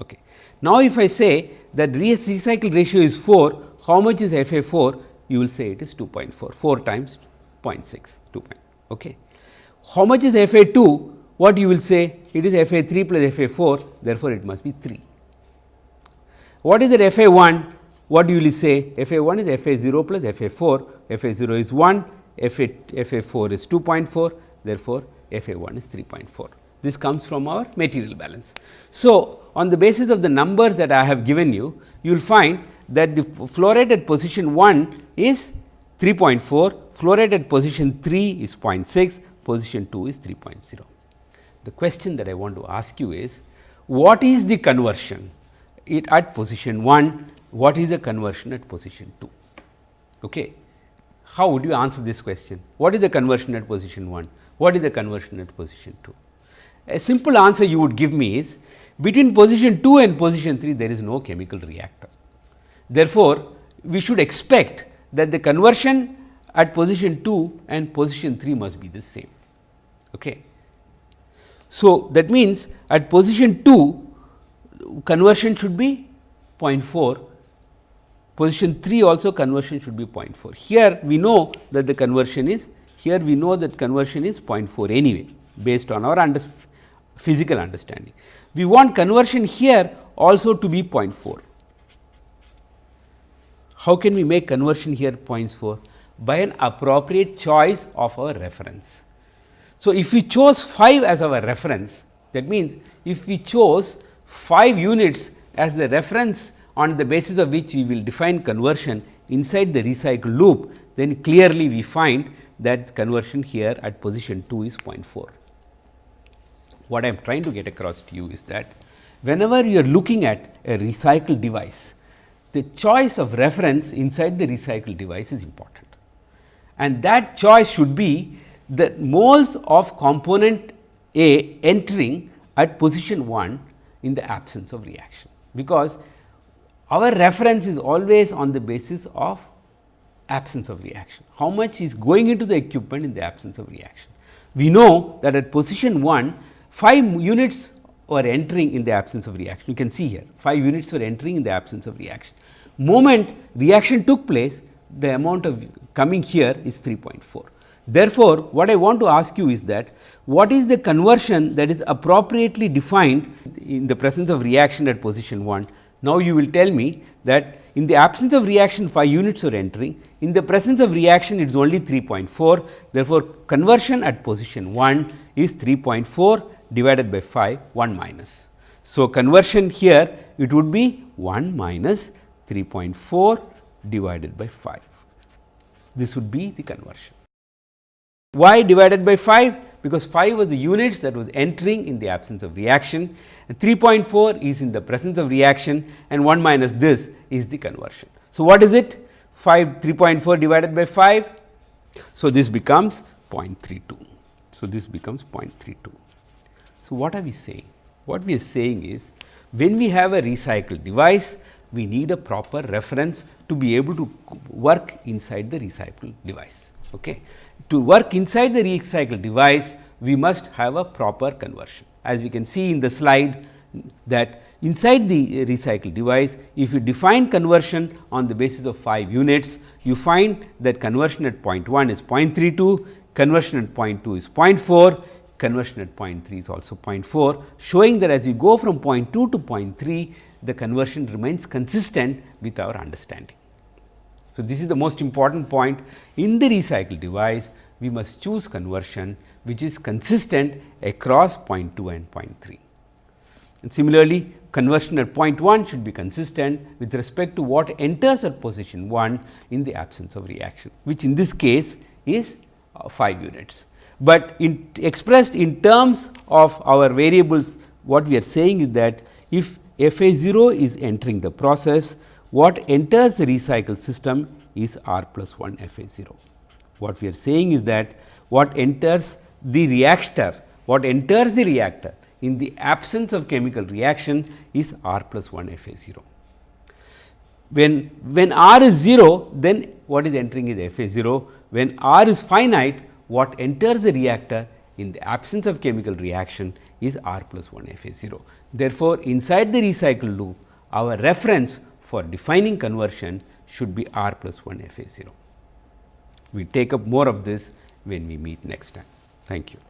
Okay. Now, if I say that recycle ratio is 4, how much is F A 4? You will say it is 2.4, 4 times 0.6, 2. Okay. How much is F A 2? What you will say? It is F A 3 plus F A 4, therefore, it must be 3. What is the F A 1? What do you say? F A 1 is F A 0 plus F A 4, F A 0 is 1, F A, F A 4 is 2.4, therefore, F A 1 is 3.4. This comes from our material balance. So, on the basis of the numbers that I have given you, you will find that the flow rate at position 1 is 3.4, flow rate at position 3 is 0.6, position 2 is 3.0. The question that I want to ask you is, what is the conversion it at position 1, what is the conversion at position 2? Okay. How would you answer this question? What is the conversion at position 1? What is the conversion at position 2? A simple answer you would give me is between position 2 and position 3 there is no chemical reactor. Therefore, we should expect that the conversion at position 2 and position 3 must be the same. Okay. So, that means at position 2 conversion should be 0.4, position 3 also conversion should be 0.4. Here we know that the conversion is here we know that conversion is 0.4 anyway based on our under physical understanding. We want conversion here also to be 0.4. How can we make conversion here 0.4? By an appropriate choice of our reference. So, if we chose 5 as our reference that means, if we chose 5 units as the reference on the basis of which we will define conversion inside the recycle loop, then clearly we find that conversion here at position 2 is 0.4 what I am trying to get across to you is that whenever you are looking at a recycle device, the choice of reference inside the recycle device is important. And that choice should be the moles of component A entering at position 1 in the absence of reaction, because our reference is always on the basis of absence of reaction. How much is going into the equipment in the absence of reaction? We know that at position 1 5 units were entering in the absence of reaction. You can see here 5 units were entering in the absence of reaction. Moment reaction took place, the amount of coming here is 3.4. Therefore, what I want to ask you is that what is the conversion that is appropriately defined in the presence of reaction at position 1. Now, you will tell me that in the absence of reaction 5 units are entering, in the presence of reaction it is only 3.4. Therefore, conversion at position 1 is 3.4 divided by 5 1 minus. So, conversion here it would be 1 minus 3.4 divided by 5. This would be the conversion. Why divided by 5? Because 5 was the units that was entering in the absence of reaction and 3.4 is in the presence of reaction and 1 minus this is the conversion. So, what is it? 5 3.4 divided by 5. So, this becomes 0.32. So, this becomes 0.32. So, what are we saying? What we are saying is when we have a recycle device, we need a proper reference to be able to work inside the recycle device. Okay. To work inside the recycle device, we must have a proper conversion. As we can see in the slide that inside the recycle device, if you define conversion on the basis of 5 units, you find that conversion at 0.1 is 0.32, conversion at 0.2 is 0.4, conversion at 0.3 is also 0.4, showing that as you go from 0.2 to 0.3, the conversion remains consistent with our understanding. So, this is the most important point in the recycle device we must choose conversion which is consistent across point 2 and point 3. And similarly, conversion at point 1 should be consistent with respect to what enters at position 1 in the absence of reaction, which in this case is uh, 5 units. But in expressed in terms of our variables, what we are saying is that if f a 0 is entering the process, what enters the recycle system is r plus 1 f a 0. What we are saying is that what enters the reactor, what enters the reactor in the absence of chemical reaction is r plus 1 f a 0. When, when r is 0, then what is entering is f a 0. When r is finite, what enters the reactor in the absence of chemical reaction is r plus 1 f a 0. Therefore, inside the recycle loop, our reference for defining conversion should be r plus 1 f a 0. We take up more of this when we meet next time. Thank you.